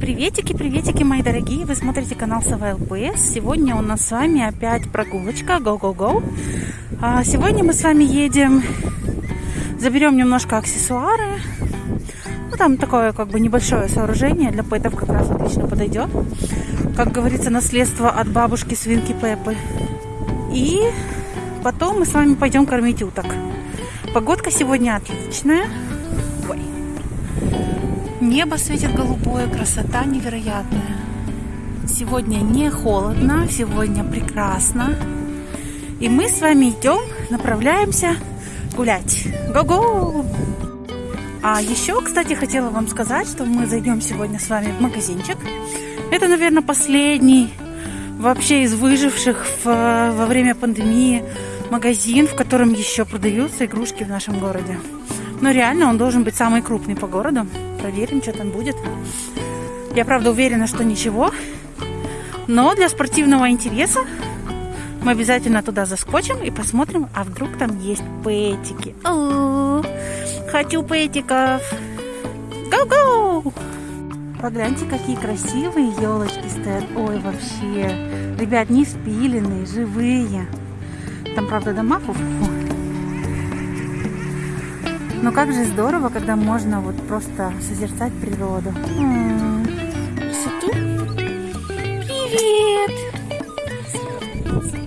Приветики, приветики, мои дорогие! Вы смотрите канал Сова ЛПС. Сегодня у нас с вами опять прогулочка Go-Go-Go. А сегодня мы с вами едем, заберем немножко аксессуары. Ну, там такое как бы небольшое сооружение для пэтов как раз отлично подойдет. Как говорится, наследство от бабушки свинки Пеппы. И потом мы с вами пойдем кормить уток. Погодка сегодня отличная. Небо светит голубое, красота невероятная. Сегодня не холодно, сегодня прекрасно. И мы с вами идем, направляемся гулять. Го-го! А еще, кстати, хотела вам сказать, что мы зайдем сегодня с вами в магазинчик. Это, наверное, последний вообще из выживших в, во время пандемии магазин, в котором еще продаются игрушки в нашем городе. Но реально он должен быть самый крупный по городу. Проверим, что там будет. Я, правда, уверена, что ничего. Но для спортивного интереса мы обязательно туда заскочим и посмотрим, а вдруг там есть пэтики. О, хочу пэтиков. Го-го! Погляньте, какие красивые елочки стоят. Ой, вообще. Ребят, не спиленные, живые. Там, правда, дома -фу. Но как же здорово, когда можно вот просто созерцать природу. Привет!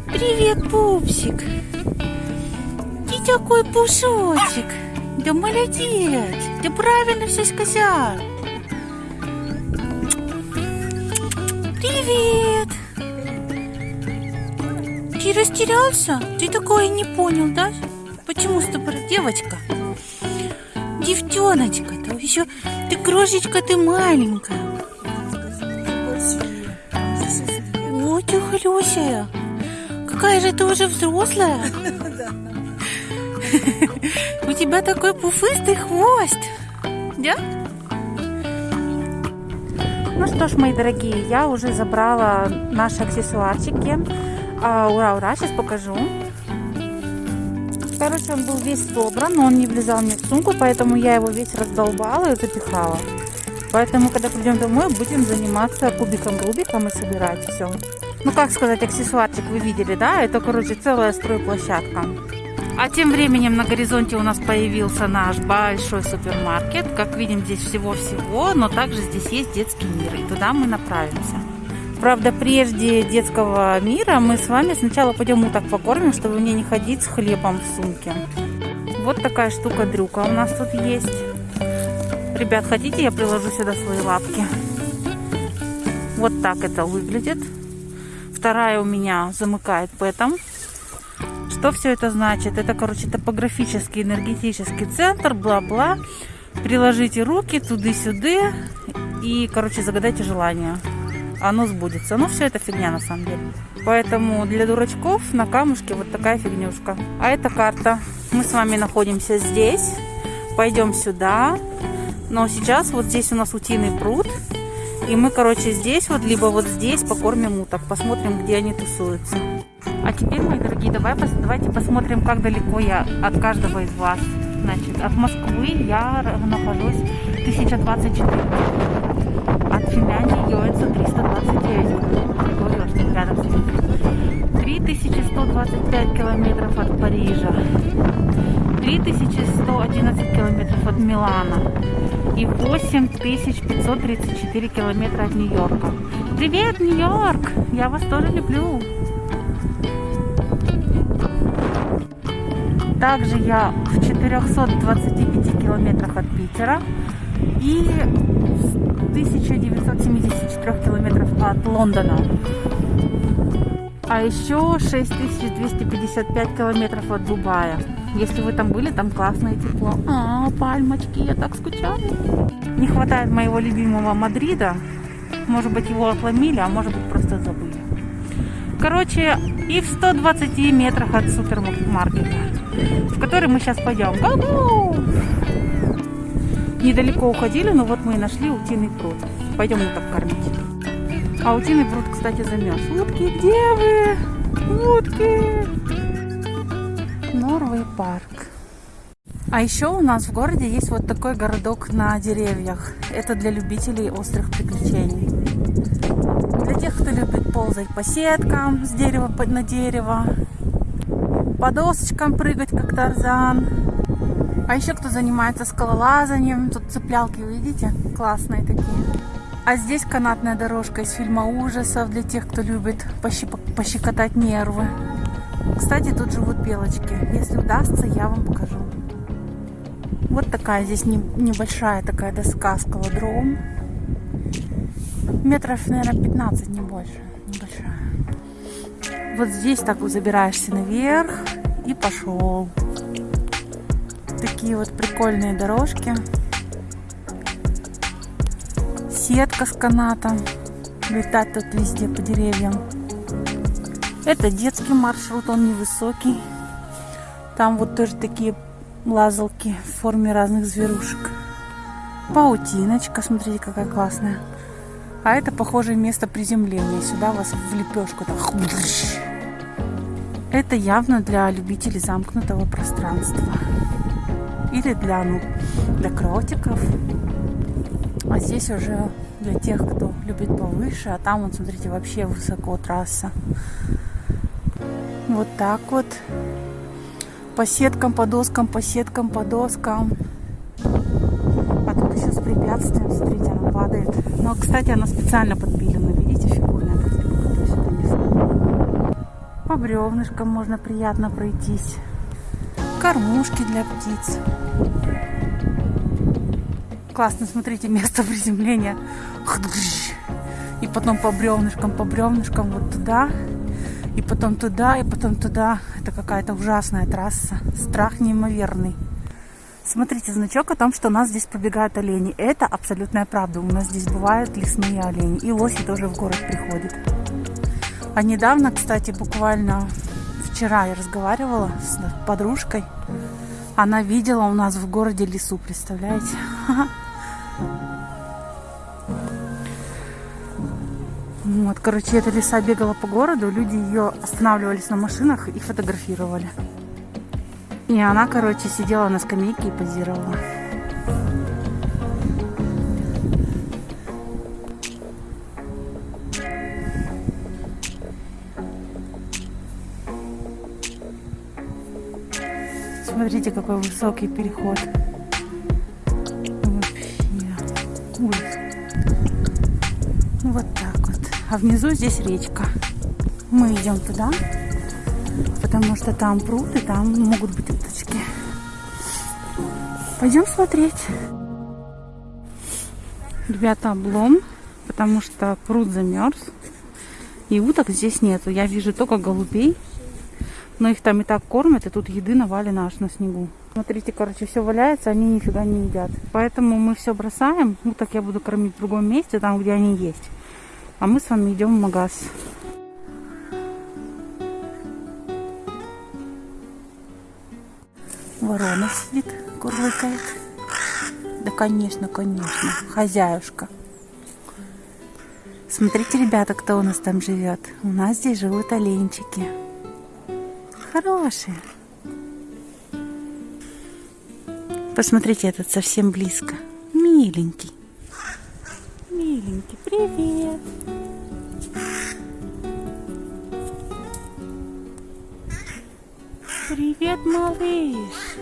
Привет, пупсик! Ты такой пушочек! Да молодец! Ты правильно все сказал! Привет! Ты растерялся? Ты такое не понял, да? Почему с тобой девочка? Девчоночка-то еще ты крошечка, ты маленькая. Ой, ты хлюсая. Какая же ты уже взрослая. У тебя такой пуфыстый хвост. Да? Ну что ж, мои дорогие, я уже забрала наши аксессуарчики. А, ура, ура, сейчас покажу. Короче, он был весь собран, но он не влезал мне в сумку, поэтому я его весь раздолбала и запихала. Поэтому, когда придем домой, будем заниматься кубиком-рубиком и собирать все. Ну, как сказать, аксессуарчик вы видели, да? Это, короче, целая стройплощадка. А тем временем на горизонте у нас появился наш большой супермаркет. Как видим, здесь всего-всего, но также здесь есть детский мир, и туда мы направимся. Правда, прежде детского мира мы с вами сначала пойдем уток покормим, чтобы мне не ходить с хлебом в сумке. Вот такая штука-дрюка у нас тут есть. Ребят, хотите, я приложу сюда свои лапки? Вот так это выглядит. Вторая у меня замыкает пэтом. Что все это значит? Это, короче, топографический энергетический центр, бла-бла. Приложите руки туды-сюды и, короче, загадайте желание. Оно сбудется. Но все это фигня на самом деле. Поэтому для дурачков на камушке вот такая фигнюшка. А это карта. Мы с вами находимся здесь. Пойдем сюда. Но сейчас вот здесь у нас утиный пруд. И мы, короче, здесь вот, либо вот здесь покормим уток. Посмотрим, где они тусуются. А теперь, мои дорогие, давай, давайте посмотрим, как далеко я от каждого из вас. Значит, от Москвы я нахожусь 1024 От Финляндии Йоэнса 329 Говорила, что рядом с ним. 3125 километров от Парижа. 3111 километров от Милана. И 8534 километра от Нью-Йорка. Привет, Нью-Йорк! Я вас тоже люблю. Также я в 425 километрах от Питера и 1974 километров от Лондона. А еще 6255 километров от Дубая. Если вы там были, там классное тепло. А, пальмочки, я так скучаю. Не хватает моего любимого Мадрида. Может быть, его отломили, а может быть, просто забыли. Короче, и в 120 метрах от супермаркета в который мы сейчас пойдем. Го-го! Недалеко уходили, но вот мы и нашли утиный пруд. Пойдем уток кормить. А утиный пруд, кстати, замерз. Утки, где вы? Утки! Норвей парк. А еще у нас в городе есть вот такой городок на деревьях. Это для любителей острых приключений. Для тех, кто любит ползать по сеткам с дерева на дерево, по досочкам прыгать, как Тарзан. А еще кто занимается скалолазанием. Тут цеплялки, видите? Классные такие. А здесь канатная дорожка из фильма ужасов для тех, кто любит пощекотать нервы. Кстати, тут живут белочки. Если удастся, я вам покажу. Вот такая здесь небольшая такая доска скалодром. Метров, наверное, 15, не больше. Небольшая. Вот здесь так вот забираешься наверх и пошел. Такие вот прикольные дорожки. Сетка с канатом. Летать тут везде по деревьям. Это детский маршрут, он невысокий. Там вот тоже такие лазалки в форме разных зверушек. Паутиночка, смотрите, какая классная. А это похожее место приземления. Сюда вас в лепешку. Так. Это явно для любителей замкнутого пространства. Или для, ну, для кротиков. А здесь уже для тех, кто любит повыше. А там, вот, смотрите, вообще высоко трасса. Вот так вот по сеткам, по доскам, по сеткам, по доскам. А тут еще с препятствием, смотрите, она падает. Но, кстати, она специально подпилена, видите, фигурная подпилка. По бревнышкам можно приятно пройтись. Кормушки для птиц. Классно, смотрите, место приземления. И потом по бревнышкам, по бревнышкам вот туда и потом туда, и потом туда. Это какая-то ужасная трасса. Страх неимоверный. Смотрите, значок о том, что у нас здесь пробегают олени. Это абсолютная правда. У нас здесь бывают лесные олени. И лоси тоже в город приходят. А недавно, кстати, буквально вчера я разговаривала с подружкой. Она видела у нас в городе лесу, представляете? Вот, короче, эта лиса бегала по городу, люди ее останавливались на машинах и фотографировали. И она, короче, сидела на скамейке и позировала. Смотрите, какой высокий переход. Вообще. Ужас. Вот так а внизу здесь речка. Мы идем туда, потому что там пруд, и там могут быть уточки. Пойдем смотреть. Ребята, облом, потому что пруд замерз. И уток здесь нету. Я вижу только голубей. Но их там и так кормят, и тут еды навалено аж на снегу. Смотрите, короче, все валяется, они нифига не едят. Поэтому мы все бросаем. Уток я буду кормить в другом месте, там, где они есть. А мы с вами идем в магаз. Ворона сидит, курлыкает. Да, конечно, конечно, хозяюшка. Смотрите, ребята, кто у нас там живет. У нас здесь живут оленчики. Хорошие. Посмотрите, этот совсем близко. Миленький. Миленький, привет. Привет, малыш.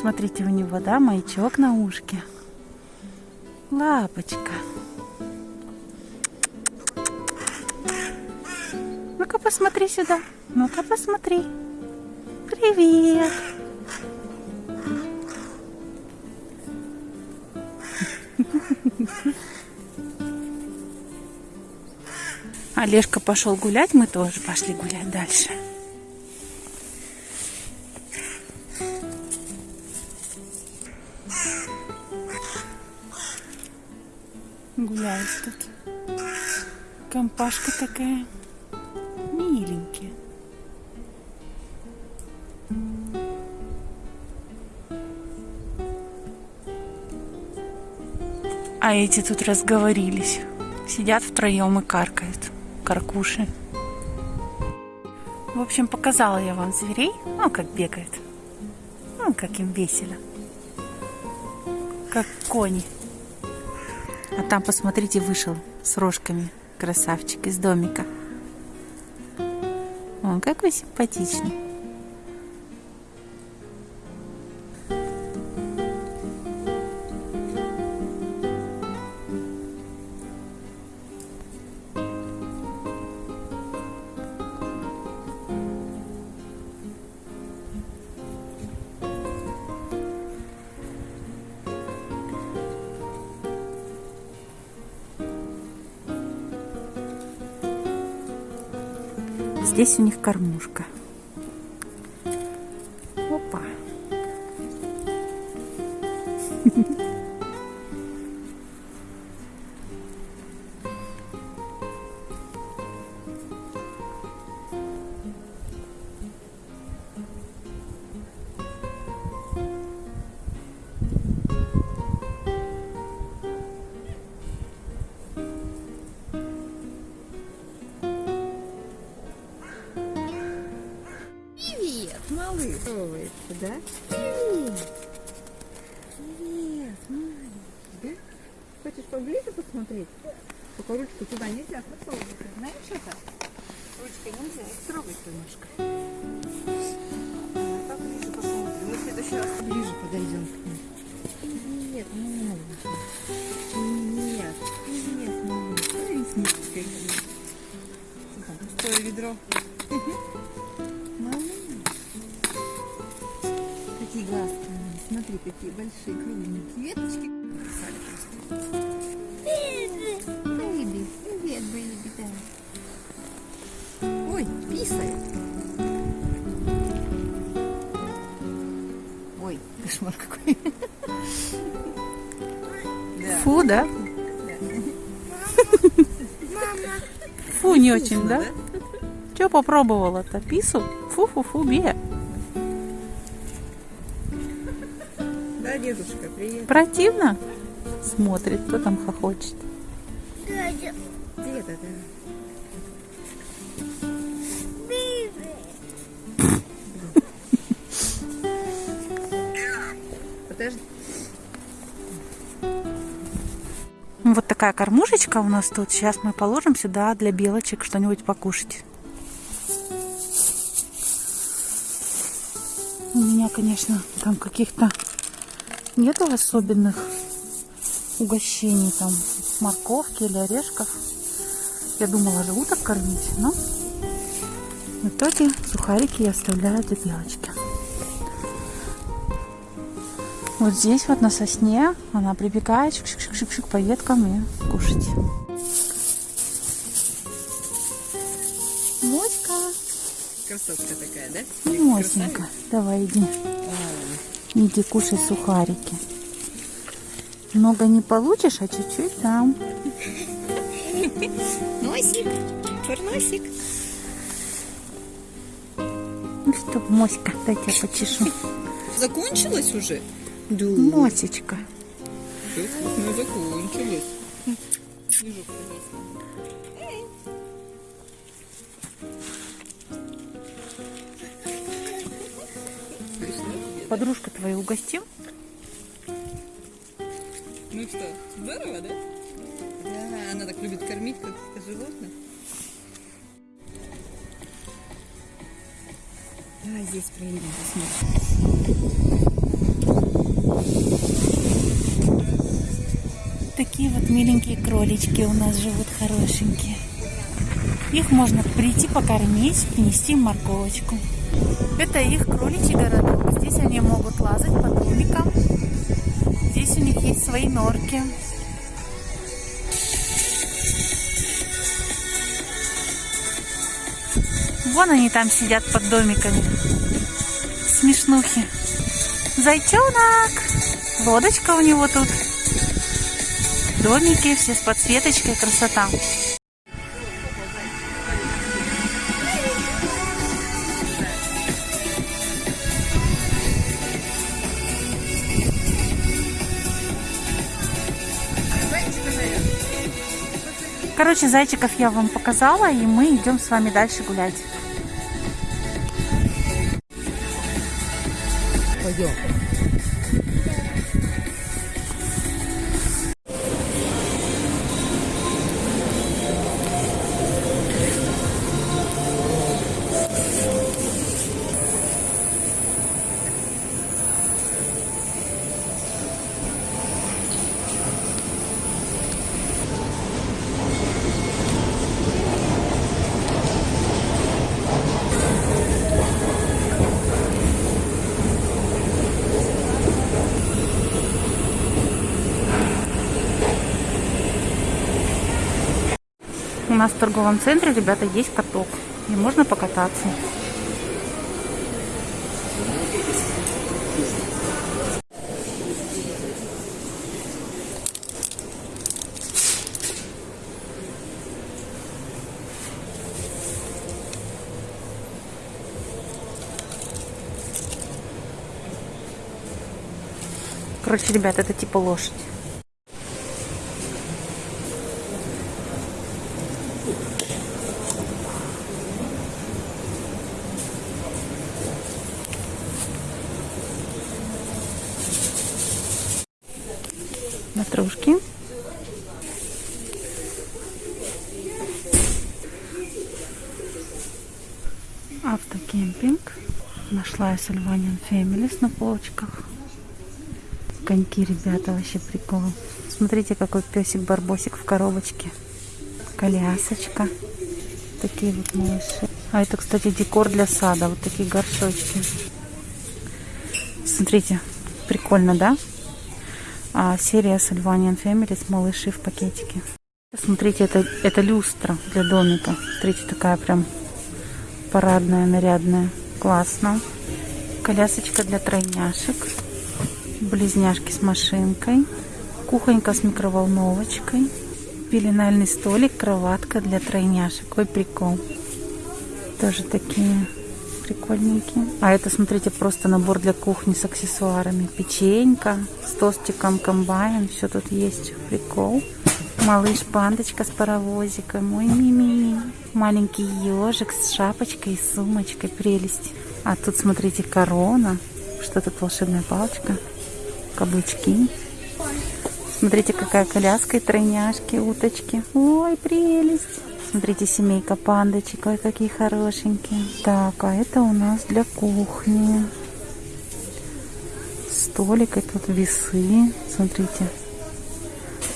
Смотрите, у него, да, маячок на ушке. Лапочка. Посмотри сюда. Ну-ка, посмотри. Привет. Олежка пошел гулять, мы тоже пошли гулять дальше. Гуляет тут. Компашка такая. А эти тут разговорились. Сидят втроем и каркают каркуши. В общем, показала я вам зверей. Ну, как бегают. Ну, как им весело. Как кони. А там, посмотрите, вышел с рожками красавчик из домика. Он какой симпатичный. Здесь у них кормушка. Малыш. Да? Привет. Привет, маленький, да? Хочешь поближе посмотреть? Только ручку туда нельзя просовывать. Знаешь это? Ручкой нельзя их трогать немножко. Поближе посмотрим. Мы в следующий раз ближе подойдем к ним. Нет, малыш. Нет, нет, Там пустое ведро. Какие большие, кругленькие веточки. Baby. Привет, baby, да. Ой, писает. Ой, кошмар какой. Фу, да? Фу, не очень, да? Че попробовала-то? Пису? Фу-фу-фу, Бия. Противно? Смотрит, кто там хохочет. Вот такая кормушечка у нас тут. Сейчас мы положим сюда для белочек что-нибудь покушать. У меня, конечно, там каких-то нету особенных угощений, там морковки или орешков. Я думала же уток кормить, но в итоге сухарики я оставляю для белочки. Вот здесь вот на сосне она прибегает шик-шик-шик-шик по веткам и кушать. Моська, Красотка такая, да? Мосенька, давай иди, иди кушай сухарики. Много не получишь, а чуть-чуть там. Носик, черносик. Ну что, Моська, дай тебя почешу. Закончилось уже? Да. Мосечка. Ну, закончилось. Подружка твою угостим? Ну что, здорово, да? Да, она так любит кормить каких-то животных. Давай здесь проедем, посмотрим. Такие вот миленькие кролички у нас живут, хорошенькие. Их можно прийти покормить, принести морковочку. Это их кроличий городок. Здесь они могут лазать по домикам. Здесь у них есть свои норки. Вон они там сидят под домиками. Смешнухи. Зайчонок! Лодочка у него тут. Домики все с подсветочкой, красота. Короче, зайчиков я вам показала, и мы идем с вами дальше гулять. Ой, Пойдем. Нас в торговом центре, ребята, есть каток. И можно покататься. Короче, ребят, это типа лошадь. Сальваниан Фэмилис на полочках. Коньки, ребята, вообще прикол. Смотрите, какой песик-барбосик в коробочке. Колясочка. Такие вот малыши. А это, кстати, декор для сада. Вот такие горшочки. Смотрите, прикольно, да? А, серия Sylvanian Families малыши в пакетике. Смотрите, это, это люстра для домика. Смотрите, такая прям парадная, нарядная. Классно. Колясочка для тройняшек. Близняшки с машинкой. Кухонька с микроволновочкой. Пеленальный столик, кроватка для тройняшек. Ой, прикол. Тоже такие прикольненькие. А это, смотрите, просто набор для кухни с аксессуарами. Печенька с тостиком комбайн. Все тут есть. Прикол. Малыш-пандочка с паровозиком. Ой, мими. Маленький ежик с шапочкой и сумочкой. Прелесть. А тут, смотрите, корона. Что тут волшебная палочка? Каблучки. Смотрите, какая коляска и тройняшки, уточки. Ой, прелесть. Смотрите, семейка пандочек, ой, какие хорошенькие. Так, а это у нас для кухни. Столик, и тут весы. Смотрите.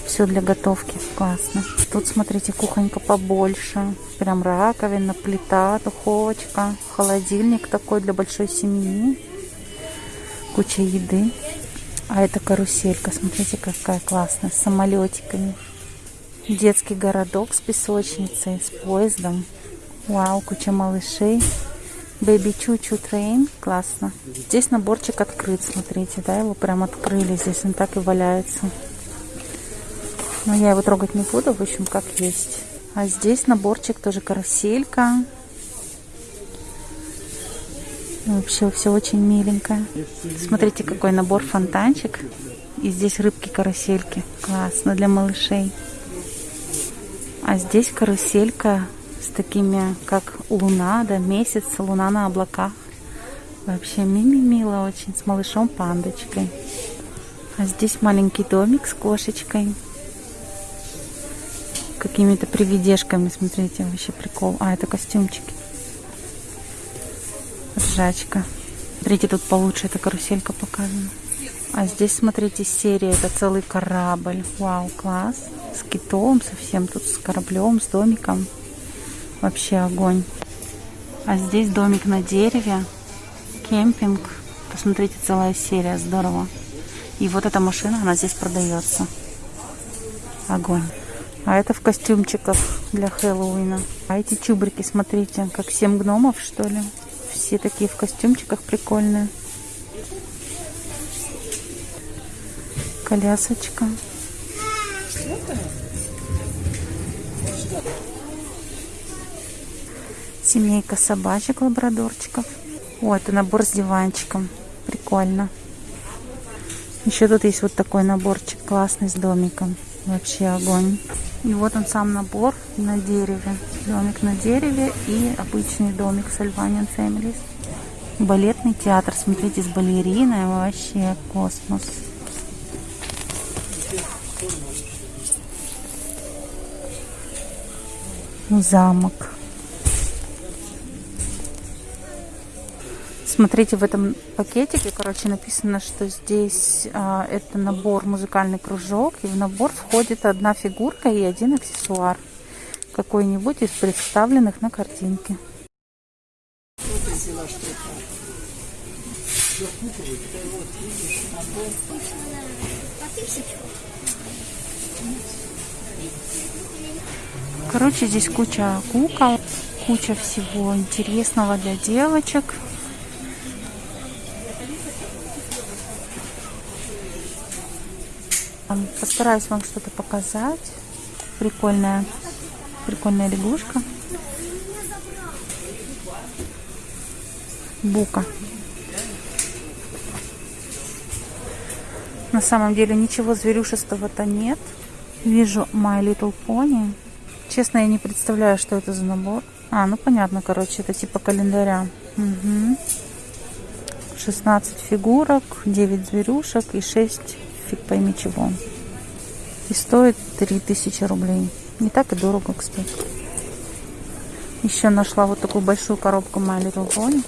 Все для готовки. Классно. Тут, смотрите, кухонька побольше. Прям раковина, плита, духовочка. Холодильник такой для большой семьи. Куча еды. А это каруселька. Смотрите, какая классная. С самолетиками. Детский городок с песочницей, с поездом. Вау, куча малышей. Baby Choo-Choo Train. Классно. Здесь наборчик открыт, смотрите, да, его прям открыли. Здесь он так и валяется. Но я его трогать не буду, в общем, как есть. А здесь наборчик тоже каруселька. Вообще все очень миленькое. Смотрите, какой набор фонтанчик. И здесь рыбки-карусельки. Классно для малышей. А здесь каруселька с такими, как луна, да, месяц, луна на облаках. Вообще мими мило очень, с малышом пандочкой. А здесь маленький домик с кошечкой. Какими-то привидешками, смотрите, вообще прикол. А, это костюмчики. Ржачка. Смотрите, тут получше эта каруселька показана. А здесь, смотрите, серия, это целый корабль. Вау, класс. С китом совсем, тут с кораблем, с домиком. Вообще огонь. А здесь домик на дереве, кемпинг. Посмотрите, целая серия, здорово. И вот эта машина, она здесь продается. Огонь. А это в костюмчиках для Хэллоуина. А эти чубрики, смотрите, как семь гномов, что ли. Все такие в костюмчиках прикольные. Колясочка. Семейка собачек, лабрадорчиков. О, это набор с диванчиком. Прикольно. Еще тут есть вот такой наборчик классный с домиком. Вообще огонь. И вот он сам набор на дереве. Домик на дереве и обычный домик с Альваниан Families. Балетный театр. Смотрите, с балериной. Вообще космос. Замок. Смотрите, в этом пакетике, короче, написано, что здесь а, это набор музыкальный кружок, и в набор входит одна фигурка и один аксессуар, какой-нибудь из представленных на картинке. Короче, здесь куча кукол, куча всего интересного для девочек. Постараюсь вам что-то показать. Прикольная, прикольная лягушка. Бука. На самом деле ничего зверюшестого-то нет. Вижу My Little Pony. Честно, я не представляю, что это за набор. А, ну понятно, короче, это типа календаря. Угу. 16 фигурок, 9 зверюшек и 6 фиг пойми чего. И стоит 3000 рублей. Не так и дорого, кстати. Еще нашла вот такую большую коробку My Little Pony.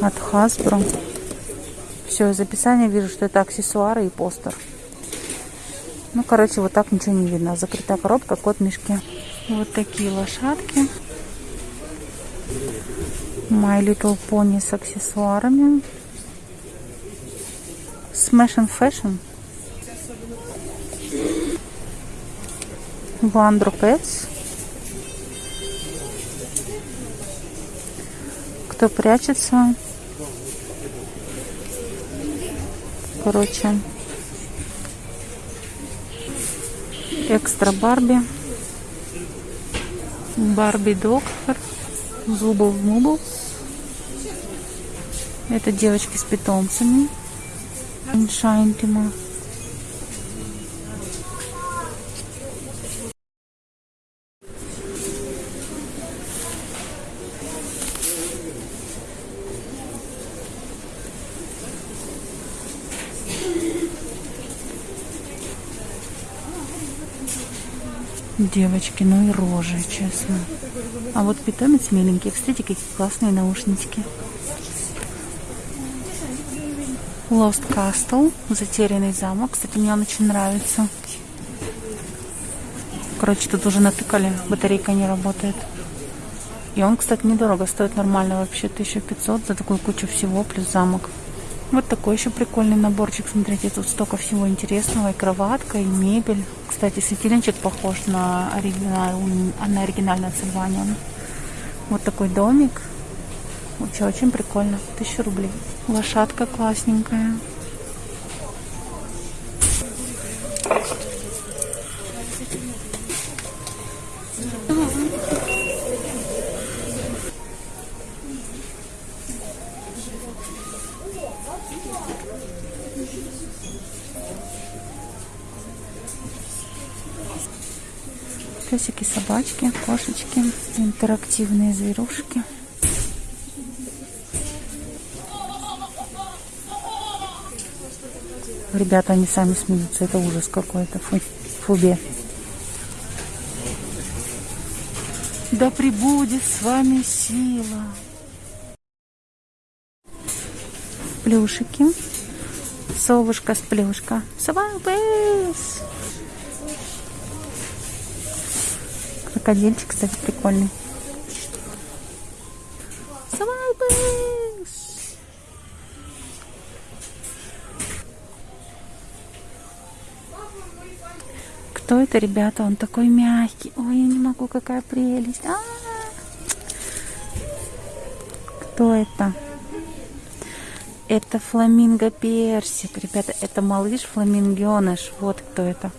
От Hasbro. Все, из описания вижу, что это аксессуары и постер. Ну, короче, вот так ничего не видно. Закрытая коробка, кот в мешке. Вот такие лошадки. My Little Pony с аксессуарами. Smash and Fashion. Вандро Pets. Кто прячется? Короче. Экстра Барби. Барби Доктор. Зубов Мубл. Это девочки с питомцами. Шайнтима. Девочки, ну и рожи, честно. А вот питомец миленький. Кстати, какие классные наушнички. Lost Castle, затерянный замок. Кстати, мне он очень нравится. Короче, тут уже натыкали, батарейка не работает. И он, кстати, недорого, стоит нормально вообще 1500 за такую кучу всего, плюс замок. Вот такой еще прикольный наборчик. Смотрите, тут столько всего интересного. И кроватка, и мебель. Кстати, светильничек похож на, оригинал, на оригинальное название. Вот такой домик. Вообще очень прикольно. Тысяча рублей. Лошадка классненькая. Песики, собачки, кошечки, интерактивные зверушки. Ребята, они сами смеются. Это ужас какой-то. Фу, фубе. Да прибудет с вами сила. Плюшики. Совушка с плюшка. Крокодильчик, кстати, прикольный. Это, ребята? Он такой мягкий. Ой, я не могу, какая прелесть. А -а -а. Кто это? Это фламинго персик. Ребята, это малыш фламингеныш. Вот кто это.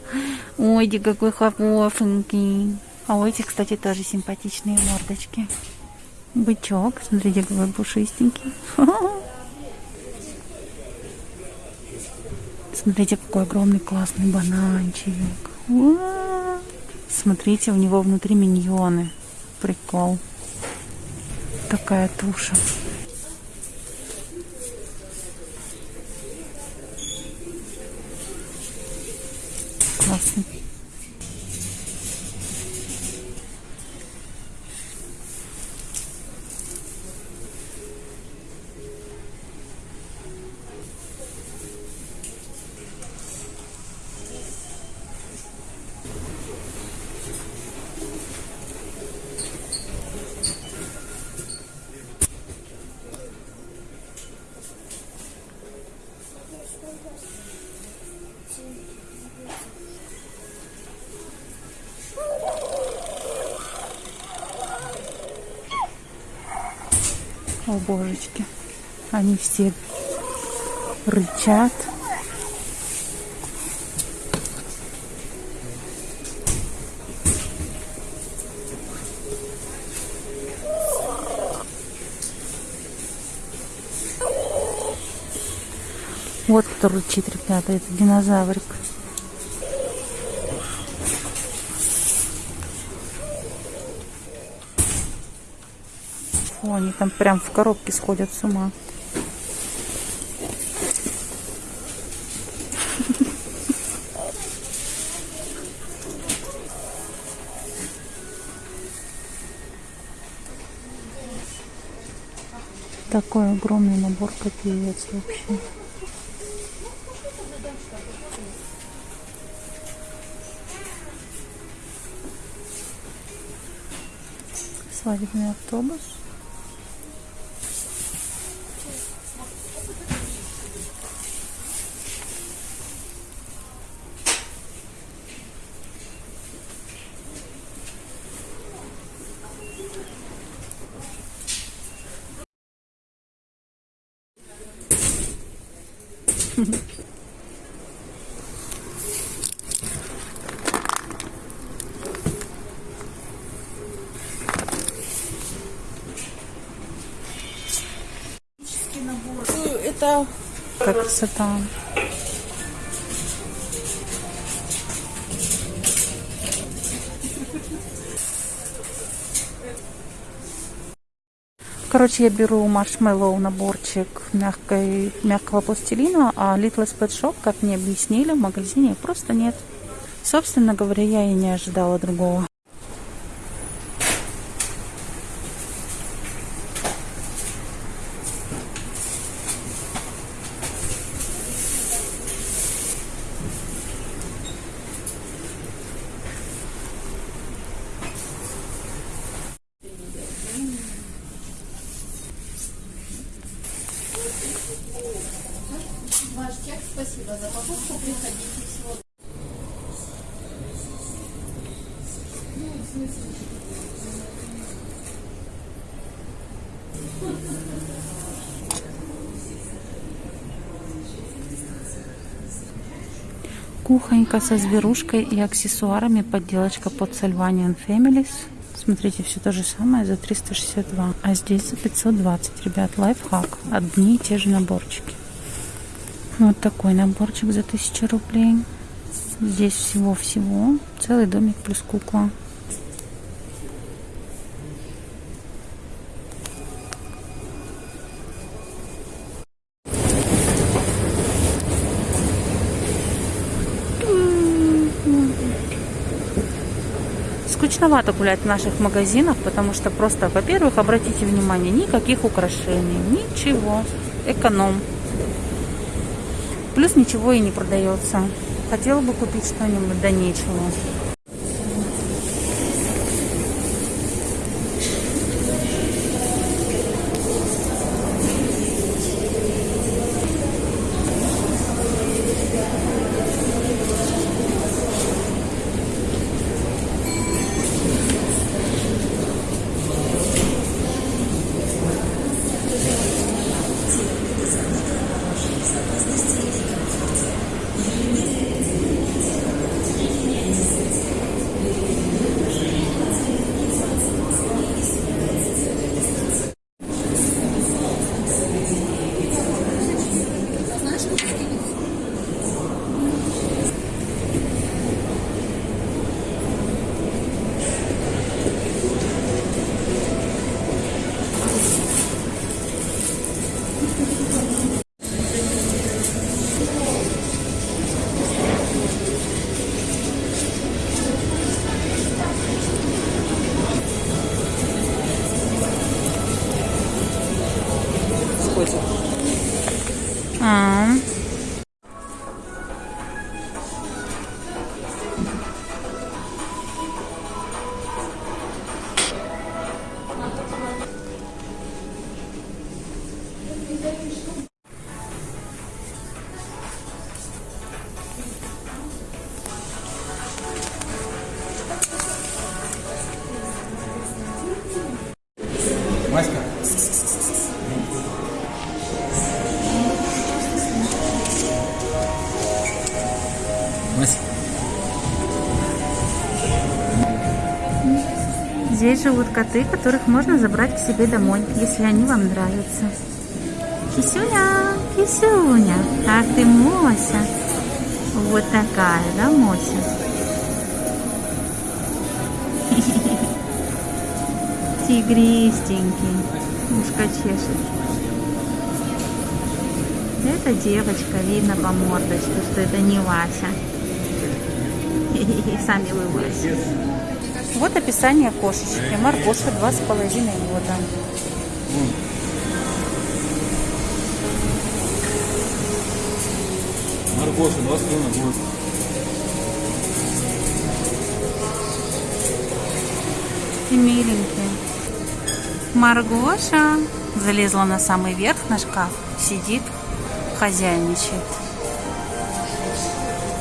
Ой, ди какой хорошенький. А у этих, кстати, тоже симпатичные мордочки. Бычок. Смотрите, какой пушистенький. Смотрите, какой огромный классный бананчик. Смотрите, у него внутри миньоны. Прикол. такая туша. Классно. Божечки. Они все рычат. Вот кто рычит, ребята, это динозаврик. Фу, они там прям в коробке сходят с ума. Такой огромный набор копеец вообще. Свадебный автобус. Это как красота. Короче, я беру маршмеллоу наборчик мягкой, мягкого пластилина, а Little Pet Shop, как мне объяснили, в магазине просто нет. Собственно говоря, я и не ожидала другого. Кухонька со зверушкой и аксессуарами. Подделочка под Salvanian Families. Смотрите, все то же самое за 362. А здесь за 520. Ребят, лайфхак. Одни и те же наборчики. Вот такой наборчик за 1000 рублей. Здесь всего-всего. Целый домик плюс кукла. Скучновато гулять в наших магазинах, потому что просто, во-первых, обратите внимание, никаких украшений, ничего, эконом. Плюс ничего и не продается. Хотела бы купить что-нибудь, да нечего. Маська. Мась. Здесь живут коты, которых можно забрать к себе домой, если они вам нравятся. Кисюня, Кисюня, ах ты Мося. Вот такая, да, Мося? Тигристенький, ушко чешет. Это девочка, видно по мордочке, что это не Вася. Сами вы Вася. Вот описание кошечки. С половиной года. Маргоша, 20 на год. И миленькие. Маргоша залезла на самый верх на шкаф, сидит, хозяйничает.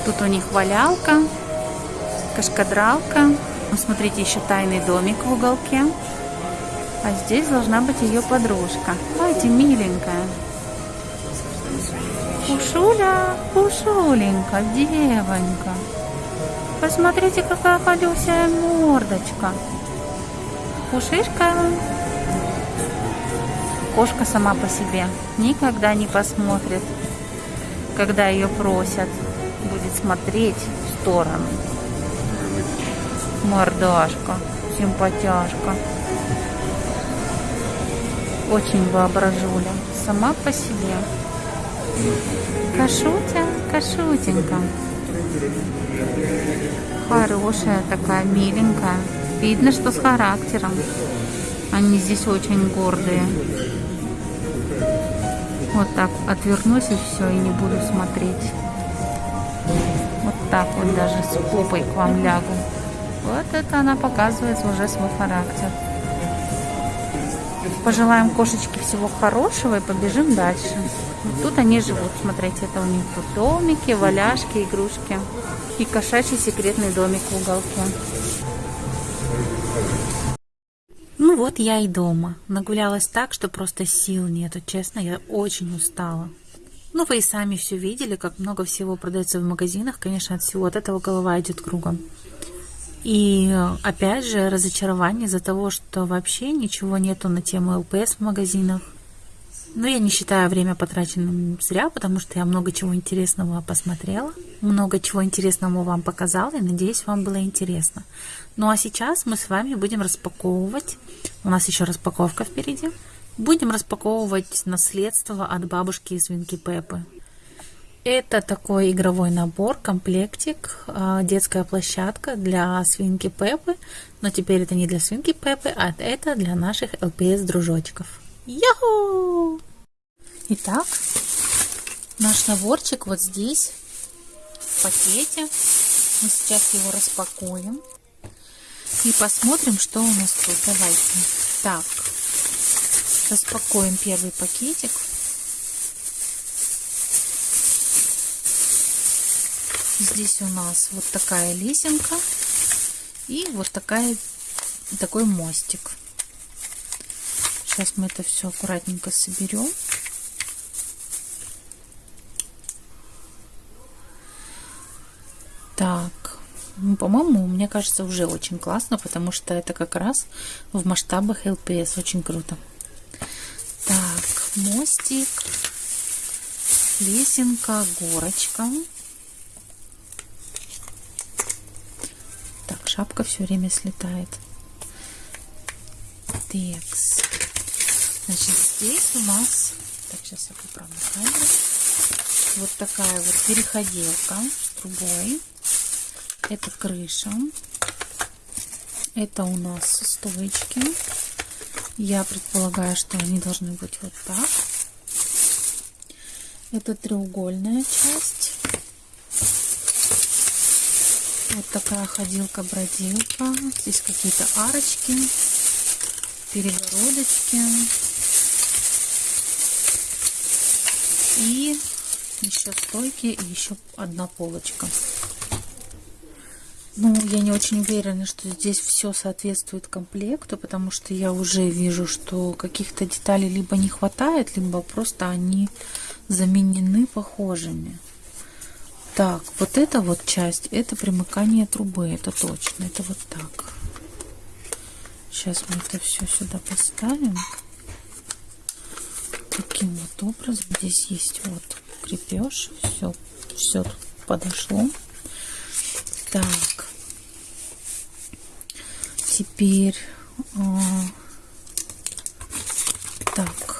Тут у них валялка, кашкадралка. Ну, смотрите, еще тайный домик в уголке. А здесь должна быть ее подружка. Ой, миленькая. Пушуля, Пушуленька, девонька. Посмотрите, какая колесая мордочка. Пушишка. Кошка сама по себе никогда не посмотрит, когда ее просят. Будет смотреть в сторону. Мордашка, симпатяшка. Очень воображуля. Сама по себе. Кашутя, кашутенька. Хорошая такая, миленькая. Видно, что с характером. Они здесь очень гордые. Вот так отвернусь и все, и не буду смотреть. Вот так вот даже с попой к вам лягу. Вот это она показывает уже свой характер. Пожелаем кошечке всего хорошего и побежим дальше. Вот тут они живут, смотрите, это у них тут домики, валяшки, игрушки. И кошачий секретный домик в уголке. Ну вот я и дома. Нагулялась так, что просто сил нету. Честно, я очень устала. Ну, вы и сами все видели, как много всего продается в магазинах. Конечно, от всего от этого голова идет кругом. И опять же, разочарование из-за того, что вообще ничего нету на тему ЛПС в магазинах. Но я не считаю время потраченным зря, потому что я много чего интересного посмотрела, много чего интересного вам показала, и надеюсь, вам было интересно. Ну а сейчас мы с вами будем распаковывать, у нас еще распаковка впереди, будем распаковывать наследство от бабушки и свинки Пеппы. Это такой игровой набор, комплектик, а, детская площадка для свинки Пеппы, но теперь это не для свинки Пеппы, а это для наших ЛПС-дружочков. Яху! Итак, наш наборчик вот здесь, в пакете. Мы сейчас его распакуем и посмотрим, что у нас тут. Давайте. Так, распакуем первый пакетик. Здесь у нас вот такая лесенка и вот такая, такой мостик. Сейчас мы это все аккуратненько соберем. Так, ну, по-моему, мне кажется, уже очень классно, потому что это как раз в масштабах LPS. Очень круто. Так, мостик, лесенка, горочка. Так, шапка все время слетает. Текс. Значит, здесь у нас... Так, сейчас я поправлю камеру. Вот такая вот переходилка с трубой. Это крыша. Это у нас стоечки. Я предполагаю, что они должны быть вот так. Это треугольная часть. Вот такая ходилка-бродилка. Здесь какие-то арочки, перегородочки. И еще стойки, и еще одна полочка. Ну, я не очень уверена, что здесь все соответствует комплекту, потому что я уже вижу, что каких-то деталей либо не хватает, либо просто они заменены похожими. Так, вот эта вот часть, это примыкание трубы, это точно, это вот так. Сейчас мы это все сюда поставим. Таким вот образом. Здесь есть вот крепеж, все, все подошло. Так. Теперь... А, так.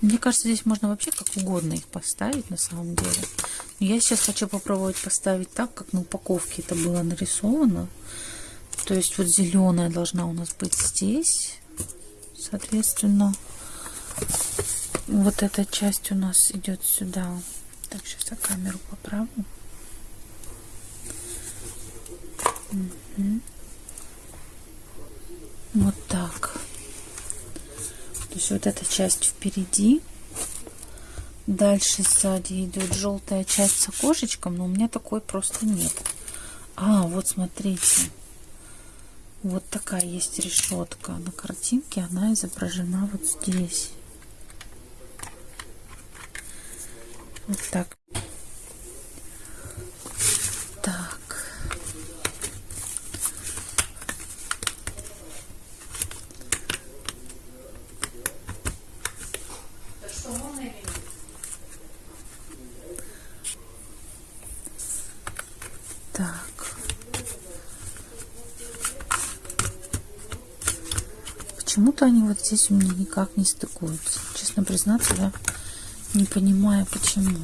Мне кажется, здесь можно вообще как угодно их поставить на самом деле. Но я сейчас хочу попробовать поставить так, как на упаковке это было нарисовано. То есть вот зеленая должна у нас быть здесь. Соответственно, вот эта часть у нас идет сюда. Так, сейчас я камеру поправлю. Угу. Вот так. То есть вот эта часть впереди. Дальше сзади идет желтая часть с окошечком, но у меня такой просто нет. А, вот смотрите. Вот такая есть решетка. На картинке она изображена вот здесь. Вот так. Так. Почему-то они вот здесь у меня никак не стыкуются. Честно признаться, я не понимаю, почему.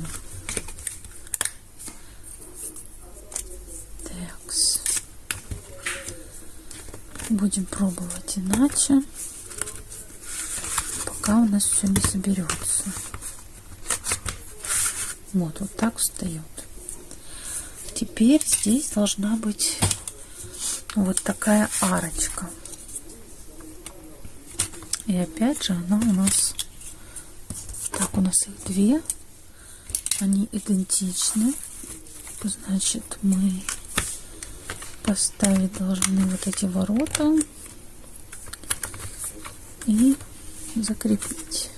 Такс. Будем пробовать иначе, пока у нас все не соберется. Вот, вот так встает. Теперь здесь должна быть вот такая арочка. И опять же она у нас так, у нас их две. Они идентичны. Значит, мы поставить должны вот эти ворота и закрепить.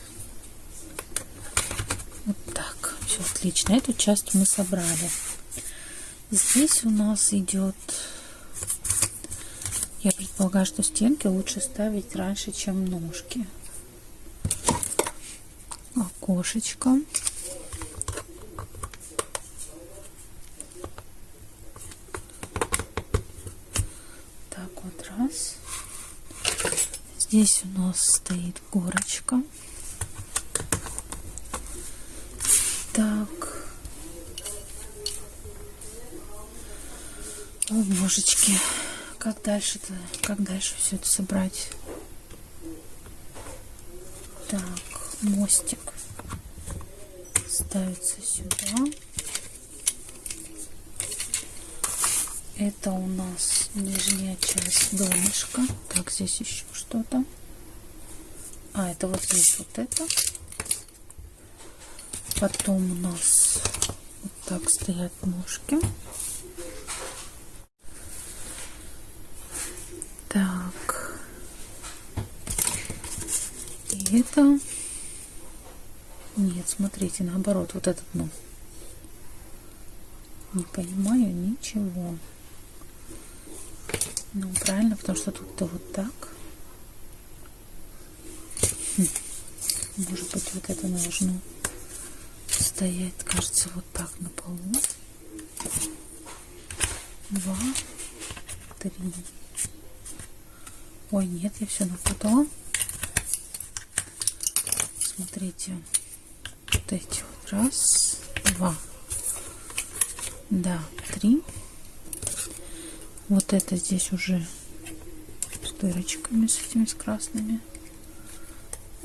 Вот так. Все отлично. Эту часть мы собрали. Здесь у нас идет... Я предполагаю, что стенки лучше ставить раньше, чем ножки окошечко. Так вот раз. Здесь у нас стоит горочка. Так. О, божечки. Как дальше-то? Как дальше все это собрать? Так, мостик ставится сюда. Это у нас нижняя часть донышка. Так, здесь еще что-то. А, это вот здесь вот это. Потом у нас вот так стоят ножки. Так. И это нет, смотрите, наоборот, вот этот, ну. Не понимаю ничего. Ну, правильно, потому что тут-то вот так. Хм. Может быть, вот это должно стоять, кажется, вот так на полу. Два, три. Ой, нет, я все напутала. Смотрите вот эти вот. Раз, два. Да, три. Вот это здесь уже с дырочками, с этими с красными.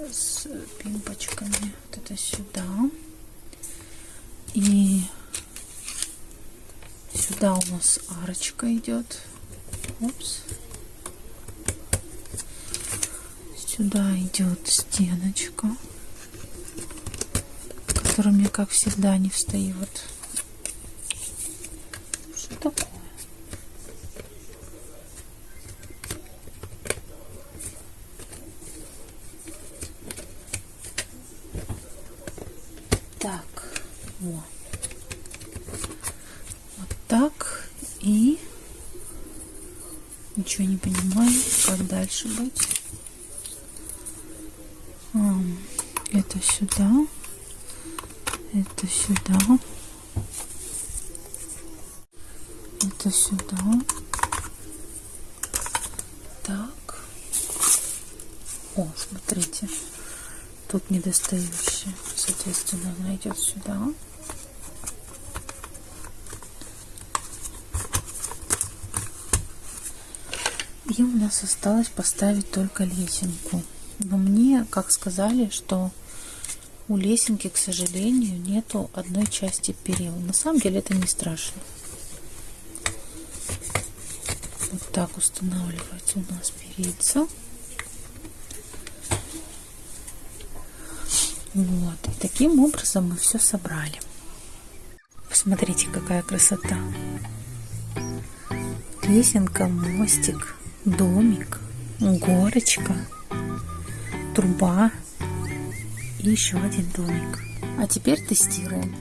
с пимпочками. Вот это сюда. И сюда у нас арочка идет. Упс. Сюда идет стеночка, которая мне, как всегда, не встает. Что такое? Так, вот. Вот так. И ничего не понимаю, как дальше быть. А, это сюда. Это сюда. Это сюда. Так. О, смотрите. Тут недостающая. Соответственно, она идет сюда. И у нас осталось поставить только лесенку. Но мне, как сказали, что у лесенки, к сожалению, нету одной части перил. На самом деле это не страшно. Вот так устанавливается у нас перица. Вот. И таким образом мы все собрали. Посмотрите, какая красота. Лесенка, мостик, домик, горочка, труба и еще один домик. А теперь тестируем.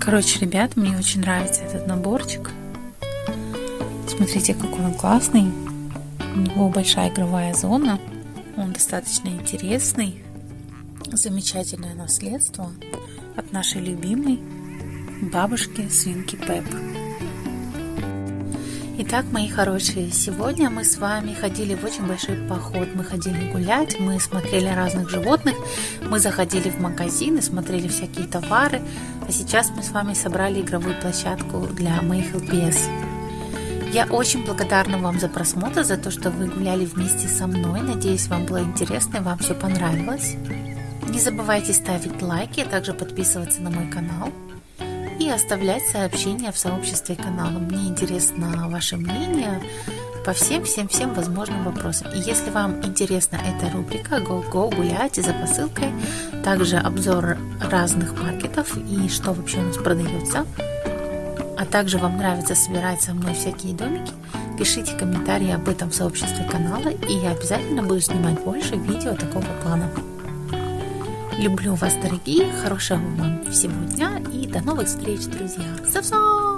Короче, ребят, мне очень нравится этот наборчик. Смотрите, какой он классный. У него большая игровая зона. Он достаточно интересный. Замечательное наследство от нашей любимой бабушки свинки Пеп. Итак, мои хорошие, сегодня мы с вами ходили в очень большой поход. Мы ходили гулять, мы смотрели разных животных, мы заходили в магазины, смотрели всякие товары. А сейчас мы с вами собрали игровую площадку для моих ЛПС. Я очень благодарна вам за просмотр, за то, что вы гуляли вместе со мной. Надеюсь, вам было интересно и вам все понравилось. Не забывайте ставить лайки, а также подписываться на мой канал и оставлять сообщения в сообществе канала. Мне интересно ваше мнение по всем-всем-всем возможным вопросам. И если вам интересна эта рубрика Go Go гуляйте за посылкой, также обзор разных маркетов и что вообще у нас продается, а также вам нравится собирать со мной всякие домики, пишите комментарии об этом в сообществе канала, и я обязательно буду снимать больше видео такого плана. Люблю вас, дорогие, хорошего вам всего дня и до новых встреч, друзья. Сов-сов!